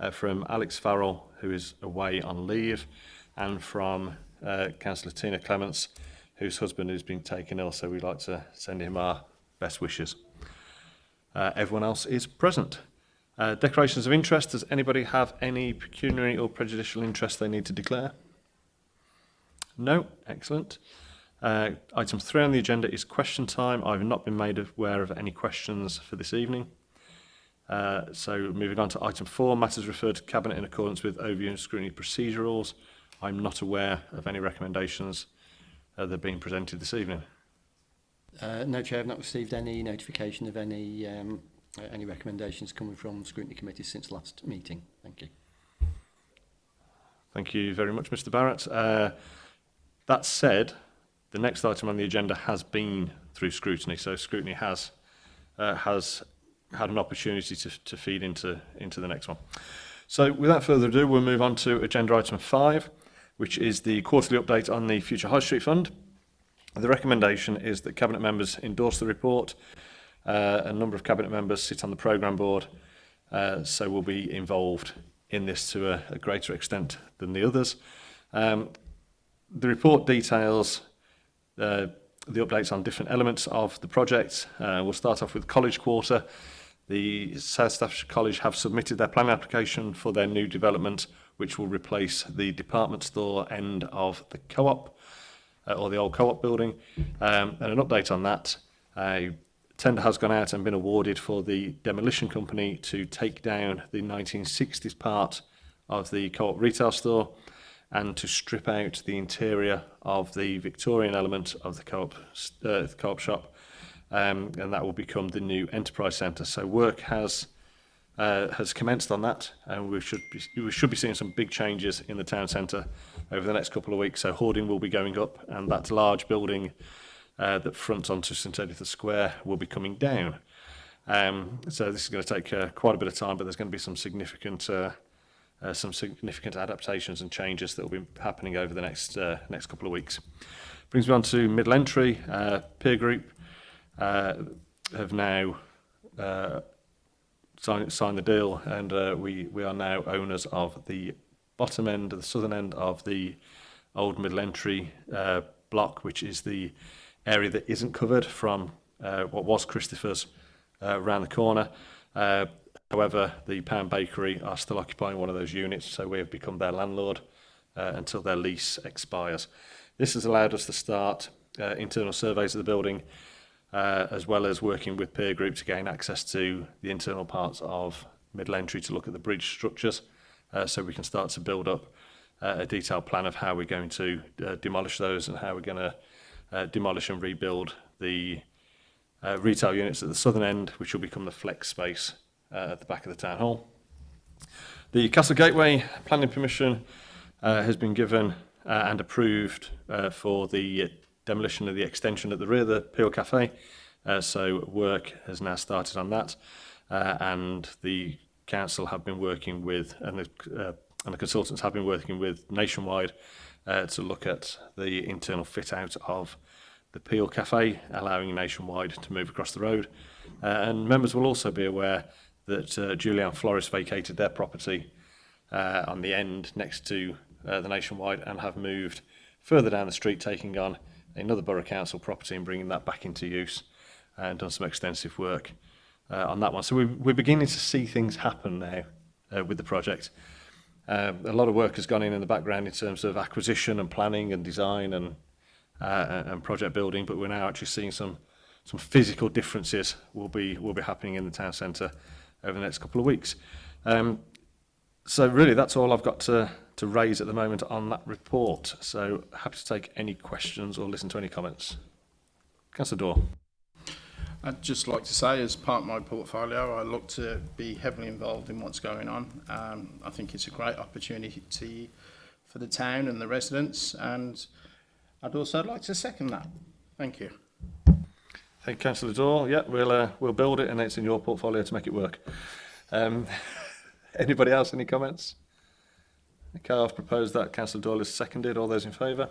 uh, from Alex Farrell, who is away on leave, and from uh, Councillor Tina Clements, whose husband is being taken ill, so we'd like to send him our best wishes. Uh, everyone else is present. Uh, declarations of interest. Does anybody have any pecuniary or prejudicial interest they need to declare? No, excellent. Uh, item three on the agenda is question time. I've not been made aware of any questions for this evening. Uh, so moving on to item four, matters referred to Cabinet in accordance with overview and scrutiny procedure rules. I'm not aware of any recommendations uh, that are being presented this evening. Uh, no, Chair, I've not received any notification of any um, any recommendations coming from the scrutiny committee since last meeting. Thank you. Thank you very much, Mr Barrett. Uh, That said, the next item on the agenda has been through scrutiny, so scrutiny has uh, has had an opportunity to, to feed into, into the next one. So without further ado, we'll move on to agenda item five, which is the quarterly update on the Future High Street Fund. The recommendation is that Cabinet members endorse the report. Uh, a number of Cabinet members sit on the programme board, uh, so will be involved in this to a, a greater extent than the others. Um, the report details uh, the updates on different elements of the project. Uh, we'll start off with College Quarter. The South Staffordshire College have submitted their planning application for their new development, which will replace the department store end of the co-op, uh, or the old co-op building. Um, and an update on that, a tender has gone out and been awarded for the demolition company to take down the 1960s part of the co-op retail store and to strip out the interior of the Victorian element of the co-op uh, co shop um, and that will become the new enterprise centre. So work has uh, has commenced on that and we should be, we should be seeing some big changes in the town centre over the next couple of weeks. So hoarding will be going up and that large building uh, that fronts onto St Editha's Square will be coming down. Um, so this is going to take uh, quite a bit of time, but there's going to be some significant uh, uh, some significant adaptations and changes that will be happening over the next uh, next couple of weeks. Brings me on to middle entry uh, peer group uh, have now uh, signed sign the deal, and uh, we we are now owners of the bottom end, of the southern end of the old middle entry uh, block, which is the area that isn't covered from uh, what was Christopher's uh, around the corner. Uh, However, the Pound Bakery are still occupying one of those units, so we have become their landlord uh, until their lease expires. This has allowed us to start uh, internal surveys of the building, uh, as well as working with peer groups to gain access to the internal parts of middle entry to look at the bridge structures, uh, so we can start to build up uh, a detailed plan of how we're going to uh, demolish those and how we're going to uh, demolish and rebuild the uh, retail units at the southern end, which will become the flex space uh, at the back of the town hall. The Castle Gateway planning permission uh, has been given uh, and approved uh, for the demolition of the extension at the rear of the Peel Cafe. Uh, so work has now started on that uh, and the council have been working with and the, uh, and the consultants have been working with nationwide uh, to look at the internal fit out of the Peel Cafe, allowing nationwide to move across the road. Uh, and members will also be aware that uh, Julian Flores vacated their property uh, on the end next to uh, the Nationwide and have moved further down the street, taking on another Borough Council property and bringing that back into use and done some extensive work uh, on that one. So we, we're beginning to see things happen now uh, with the project. Uh, a lot of work has gone in in the background in terms of acquisition and planning and design and uh, and project building, but we're now actually seeing some some physical differences will be will be happening in the town centre over the next couple of weeks. Um, so really, that's all I've got to, to raise at the moment on that report. So happy to take any questions or listen to any comments. Councillor Dorr. I'd just like to say, as part of my portfolio, I look to be heavily involved in what's going on. Um, I think it's a great opportunity for the town and the residents, and I'd also like to second that. Thank you. Thank you, Councillor Daw. Yeah, we'll, uh, we'll build it and it's in your portfolio to make it work. Um, anybody else, any comments? Okay, I've proposed that. Councillor Doyle is seconded. All those in favour?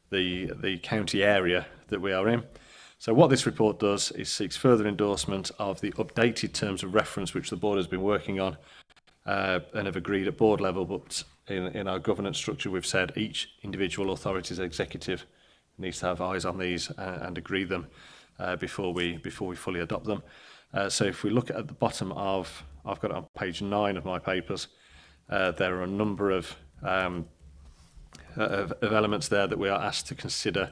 the, the county area that we are in. So what this report does is seeks further endorsement of the updated terms of reference which the board has been working on uh, and have agreed at board level, but in, in our governance structure we've said each individual authority's executive needs to have eyes on these uh, and agree them uh, before we before we fully adopt them. Uh, so if we look at the bottom of, I've got it on page nine of my papers, uh, uh, there are a number of, um, uh, of, of elements there that we are asked to consider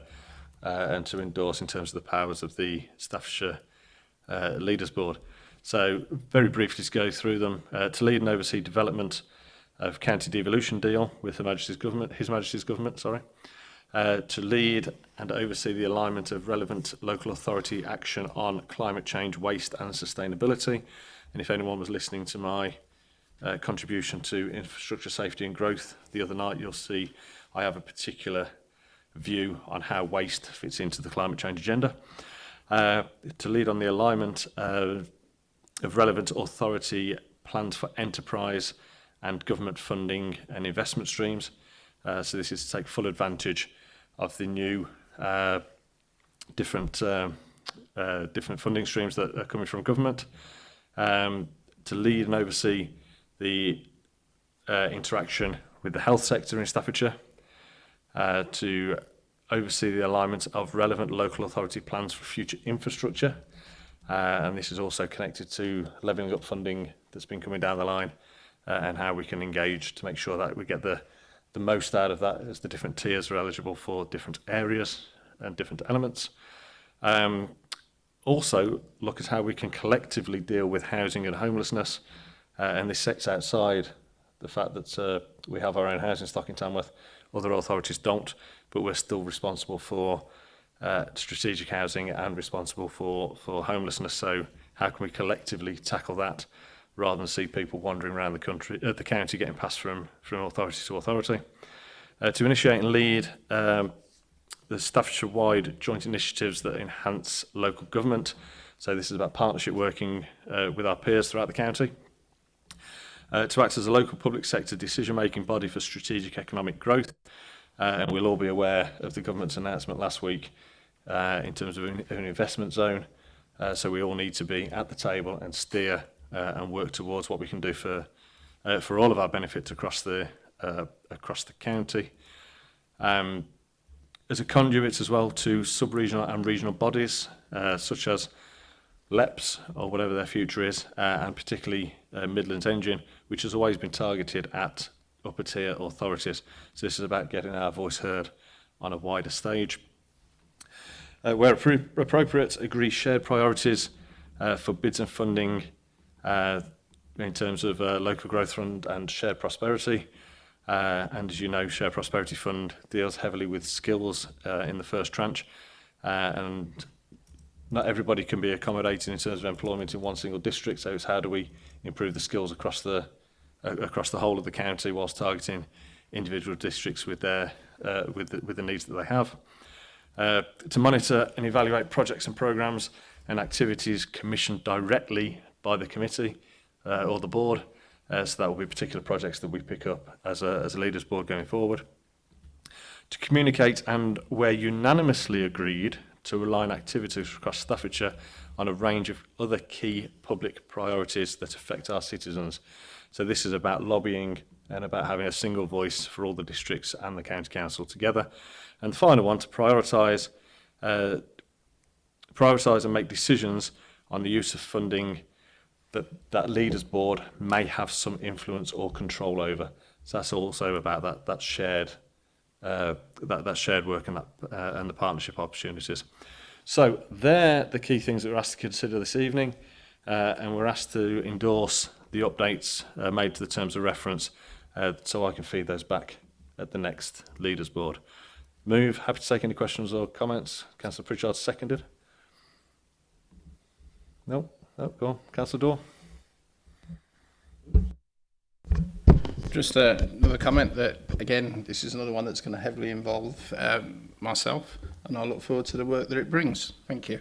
uh, and to endorse in terms of the powers of the Staffordshire uh, Leaders Board. So very briefly to go through them. Uh, to lead and oversee development of county devolution deal with Her Majesty's government, His Majesty's government, sorry. Uh, to lead and oversee the alignment of relevant local authority action on climate change, waste and sustainability. And if anyone was listening to my uh, contribution to infrastructure safety and growth the other night, you'll see I have a particular view on how waste fits into the climate change agenda. Uh, to lead on the alignment uh, of relevant authority plans for enterprise and government funding and investment streams. Uh, so this is to take full advantage of the new uh, different uh, uh, different funding streams that are coming from government um, to lead and oversee the uh, interaction with the health sector in Staffordshire uh, to oversee the alignment of relevant local authority plans for future infrastructure. Uh, and this is also connected to levelling up funding that's been coming down the line uh, and how we can engage to make sure that we get the, the most out of that as the different tiers are eligible for different areas and different elements. Um, also, look at how we can collectively deal with housing and homelessness Uh, and this sits outside the fact that uh, we have our own housing stock in Tamworth. Other authorities don't, but we're still responsible for uh, strategic housing and responsible for, for homelessness. So how can we collectively tackle that rather than see people wandering around the country, uh, the county getting passed from, from authority to authority? Uh, to initiate and lead um, the Staffordshire-wide joint initiatives that enhance local government. So this is about partnership working uh, with our peers throughout the county uh, to act as a local public sector decision-making body for strategic economic growth. Uh, and we'll all be aware of the government's announcement last week uh, in terms of an, investment zone. Uh, so we all need to be at the table and steer uh, and work towards what we can do for uh, for all of our benefits across the uh, across the county. Um, as a conduit as well to sub-regional and regional bodies uh, such as LEPs or whatever their future is uh, and particularly uh, Midlands Engine, which has always been targeted at upper tier authorities. So this is about getting our voice heard on a wider stage. Uh, where appropriate, agree shared priorities uh, for bids and funding uh, in terms of uh, local growth fund and shared prosperity. Uh, and as you know, Share Prosperity Fund deals heavily with skills uh, in the first tranche. Uh, and not everybody can be accommodated in terms of employment in one single district. So it's how do we improve the skills across the uh, across the whole of the county whilst targeting individual districts with their uh, with the, with the needs that they have uh, to monitor and evaluate projects and programs and activities commissioned directly by the committee uh, or the board uh, so that will be particular projects that we pick up as a, as a leaders board going forward to communicate and where unanimously agreed to align activities across Staffordshire on a range of other key public priorities that affect our citizens. So this is about lobbying and about having a single voice for all the districts and the county council together. And the final one, to prioritise uh, prioritise and make decisions on the use of funding that that leaders board may have some influence or control over. So that's also about that, that shared Uh, that, that shared work and, that, uh, and the partnership opportunities. So they're the key things that we're asked to consider this evening, uh, and we're asked to endorse the updates made to the terms of reference so I can feed those back at the next leaders board. Move. Happy to take any questions or comments. Councillor Pritchard seconded. No, no, go on. Councillor Dorr. Just uh, another comment that again, this is another one that's going to heavily involve um, myself, and I look forward to the work that it brings. Thank you.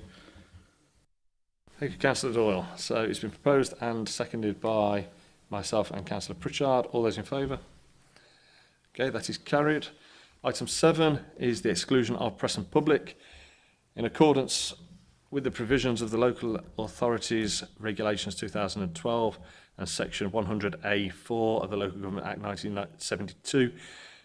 Thank you, Councillor Doyle. So it's been proposed and seconded by myself and Councillor Pritchard. All those in favour? Okay, that is carried. Item 7 is the exclusion of press and public. In accordance with the provisions of the Local Authorities Regulations 2012, and Section 100A4 of the Local Government Act 1972,